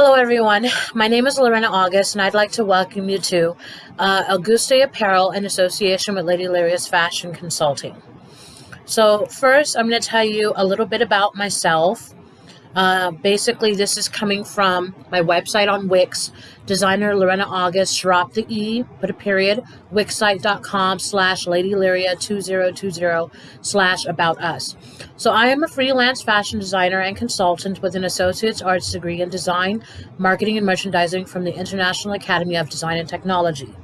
Hello, everyone. My name is Lorena August, and I'd like to welcome you to uh, Auguste Apparel in association with Lady Laria's Fashion Consulting. So, first, I'm going to tell you a little bit about myself. Uh, basically, this is coming from my website on Wix, designer Lorena August, drop the E, put a period, wixsite.com slash ladylaria2020 slash about us. So I am a freelance fashion designer and consultant with an associate's arts degree in design, marketing, and merchandising from the International Academy of Design and Technology.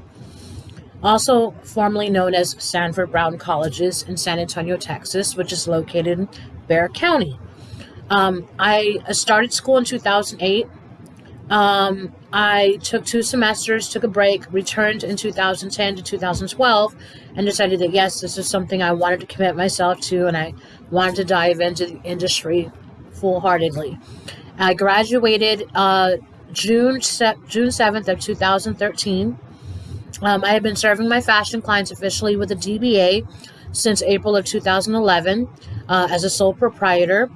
Also formerly known as Sanford Brown Colleges in San Antonio, Texas, which is located in Bexar County. Um, I started school in 2008. Um, I took two semesters, took a break, returned in 2010 to 2012, and decided that yes, this is something I wanted to commit myself to, and I wanted to dive into the industry full heartedly. I graduated uh, June June 7th of 2013. Um, I have been serving my fashion clients officially with a DBA since April of 2011 uh, as a sole proprietor.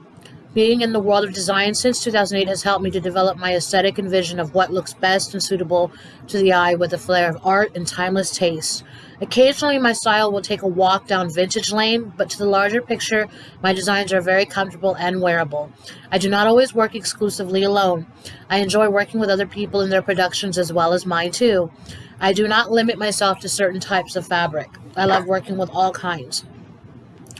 Being in the world of design since 2008 has helped me to develop my aesthetic and vision of what looks best and suitable to the eye with a flair of art and timeless taste. Occasionally, my style will take a walk down vintage lane, but to the larger picture, my designs are very comfortable and wearable. I do not always work exclusively alone. I enjoy working with other people in their productions as well as mine too. I do not limit myself to certain types of fabric. I love working with all kinds.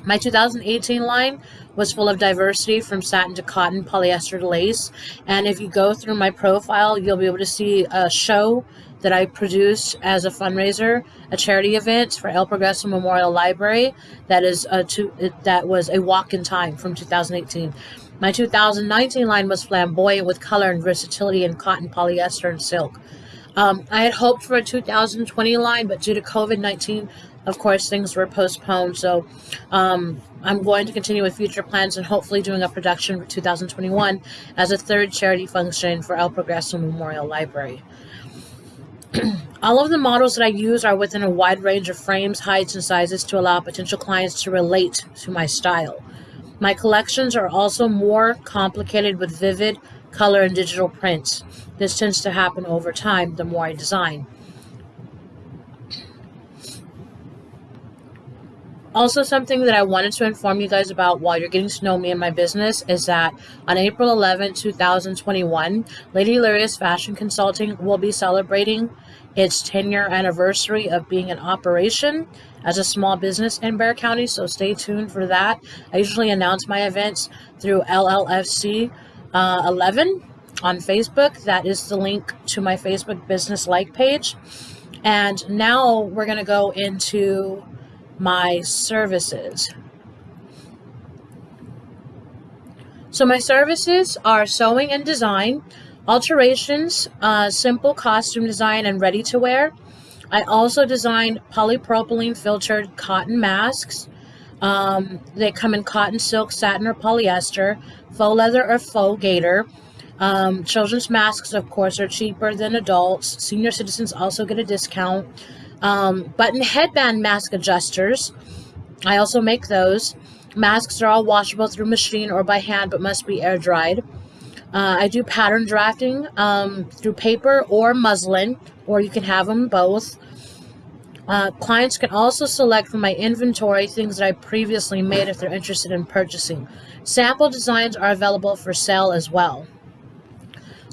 My 2018 line was full of diversity from satin to cotton, polyester to lace. And if you go through my profile, you'll be able to see a show that I produced as a fundraiser, a charity event for El Progreso Memorial Library. That is a two, that was a walk in time from 2018. My 2019 line was flamboyant with color and versatility in cotton, polyester, and silk. Um, I had hoped for a 2020 line, but due to COVID 19, of course, things were postponed. So um, I'm going to continue with future plans and hopefully doing a production for 2021 as a third charity function for El Progreso Memorial Library. All of the models that I use are within a wide range of frames, heights, and sizes to allow potential clients to relate to my style. My collections are also more complicated with vivid color and digital prints. This tends to happen over time the more I design. Also, something that I wanted to inform you guys about while you're getting to know me and my business is that on April 11, 2021, Lady Laria's Fashion Consulting will be celebrating its 10 year anniversary of being in operation as a small business in Bexar County, so stay tuned for that. I usually announce my events through LLFC uh, 11 on Facebook. That is the link to my Facebook business like page. And now we're going to go into my services. So my services are sewing and design, alterations, uh, simple costume design, and ready to wear. I also design polypropylene filtered cotton masks. Um, they come in cotton, silk, satin, or polyester, faux leather or faux gator. Um, children's masks, of course, are cheaper than adults. Senior citizens also get a discount. Um, button headband mask adjusters. I also make those. Masks are all washable through machine or by hand, but must be air dried. Uh, I do pattern drafting um, through paper or muslin, or you can have them both. Uh, clients can also select from my inventory things that I previously made if they're interested in purchasing. Sample designs are available for sale as well.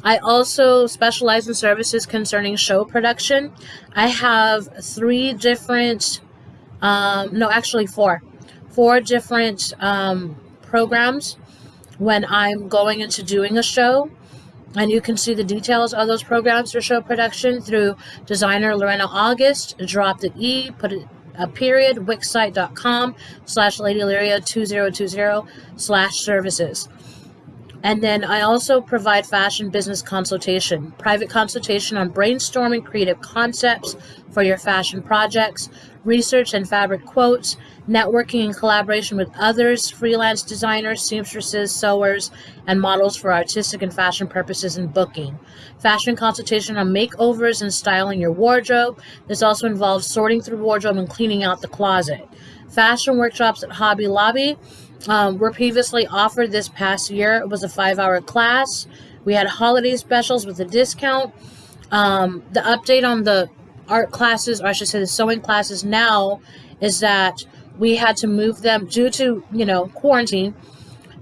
I also specialize in services concerning show production. I have three different, um, no, actually four, four different um, programs when I'm going into doing a show. And you can see the details of those programs for show production through designer Lorena August. Drop the E, put it a period, wixsite.com slash ladylaria2020 slash services. And then I also provide fashion business consultation, private consultation on brainstorming creative concepts for your fashion projects, research and fabric quotes, networking and collaboration with others, freelance designers, seamstresses, sewers, and models for artistic and fashion purposes and booking. Fashion consultation on makeovers and styling your wardrobe. This also involves sorting through wardrobe and cleaning out the closet. Fashion workshops at Hobby Lobby um, were previously offered this past year. It was a five hour class We had holiday specials with a discount. Um, the update on the art classes, or I should say the sewing classes now, is that we had to move them due to, you know, quarantine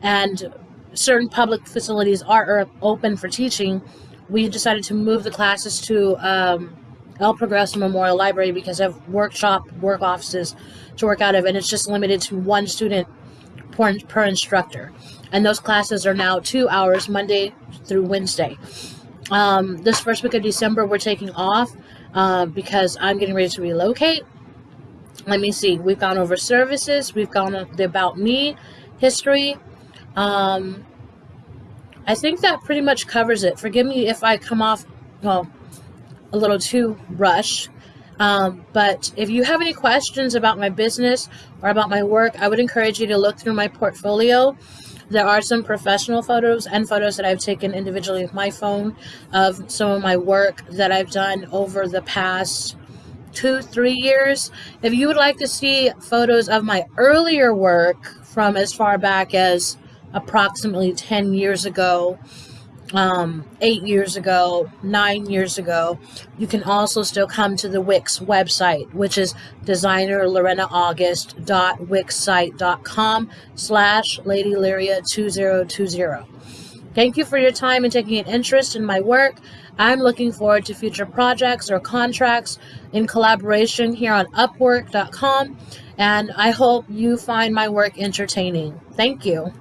and certain public facilities are open for teaching. We decided to move the classes to um, El Progreso Memorial Library because I have workshop work offices to work out of, and it's just limited to one student per, per instructor. And those classes are now two hours, Monday through Wednesday. Um, this first week of December, we're taking off uh, because I'm getting ready to relocate. Let me see. We've gone over services. We've gone over the About Me history. Um, I think that pretty much covers it. Forgive me if I come off, well, a little too rush. Um, but if you have any questions about my business or about my work, I would encourage you to look through my portfolio. There are some professional photos and photos that I've taken individually with my phone of some of my work that I've done over the past two, three years. If you would like to see photos of my earlier work from as far back as approximately 10 years ago, um, eight years ago, nine years ago. You can also still come to the Wix website, which is designerlorenaAugust.wixsite.com slash ladylyria2020. Thank you for your time and taking an interest in my work. I'm looking forward to future projects or contracts in collaboration here on Upwork.com, and I hope you find my work entertaining. Thank you.